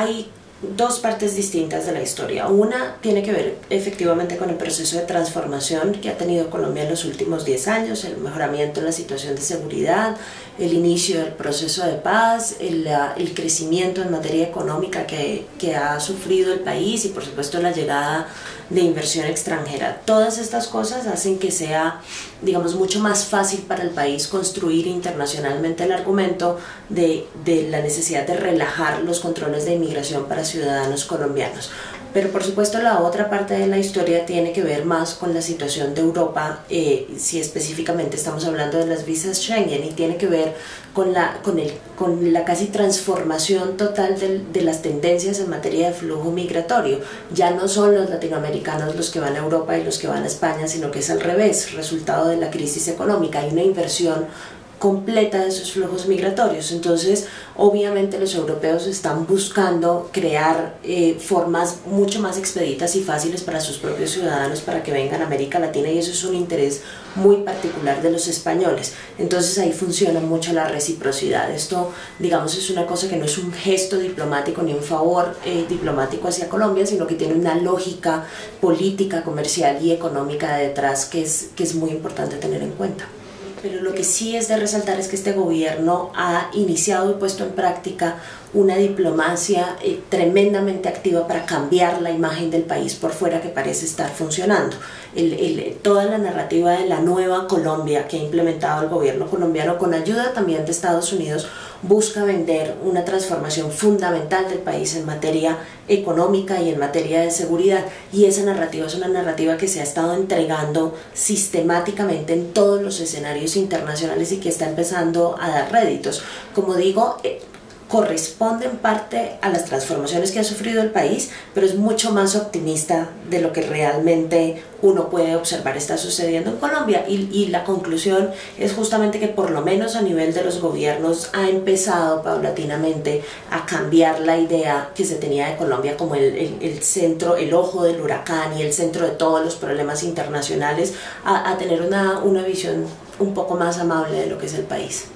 hay dos partes distintas de la historia. Una tiene que ver efectivamente con el proceso de transformación que ha tenido Colombia en los últimos 10 años, el mejoramiento en la situación de seguridad, el inicio del proceso de paz, el, el crecimiento en materia económica que, que ha sufrido el país y por supuesto la llegada de inversión extranjera. Todas estas cosas hacen que sea, digamos, mucho más fácil para el país construir internacionalmente el argumento de, de la necesidad de relajar los controles de inmigración para ciudadanos colombianos. Pero por supuesto la otra parte de la historia tiene que ver más con la situación de Europa, eh, si específicamente estamos hablando de las visas Schengen, y tiene que ver con la, con el, con la casi transformación total de, de las tendencias en materia de flujo migratorio. Ya no son los latinoamericanos los que van a Europa y los que van a España, sino que es al revés, resultado de la crisis económica. Hay una inversión completa de esos flujos migratorios. Entonces, obviamente los europeos están buscando crear eh, formas mucho más expeditas y fáciles para sus propios ciudadanos para que vengan a América Latina y eso es un interés muy particular de los españoles. Entonces ahí funciona mucho la reciprocidad. Esto, digamos, es una cosa que no es un gesto diplomático ni un favor eh, diplomático hacia Colombia, sino que tiene una lógica política, comercial y económica detrás que es, que es muy importante tener en cuenta. Pero lo que sí es de resaltar es que este gobierno ha iniciado y puesto en práctica una diplomacia eh, tremendamente activa para cambiar la imagen del país por fuera que parece estar funcionando. El, toda la narrativa de la nueva Colombia que ha implementado el gobierno colombiano con ayuda también de Estados Unidos busca vender una transformación fundamental del país en materia económica y en materia de seguridad y esa narrativa es una narrativa que se ha estado entregando sistemáticamente en todos los escenarios internacionales y que está empezando a dar réditos. Como digo, eh, corresponde en parte a las transformaciones que ha sufrido el país, pero es mucho más optimista de lo que realmente uno puede observar está sucediendo en Colombia. Y, la conclusión es justamente que por lo menos a nivel de los gobiernos ha empezado paulatinamente a cambiar la idea que se tenía de Colombia como el centro, el ojo del huracán y el centro de todos los problemas internacionales, a, a tener una, una visión un poco más amable de lo que es el país.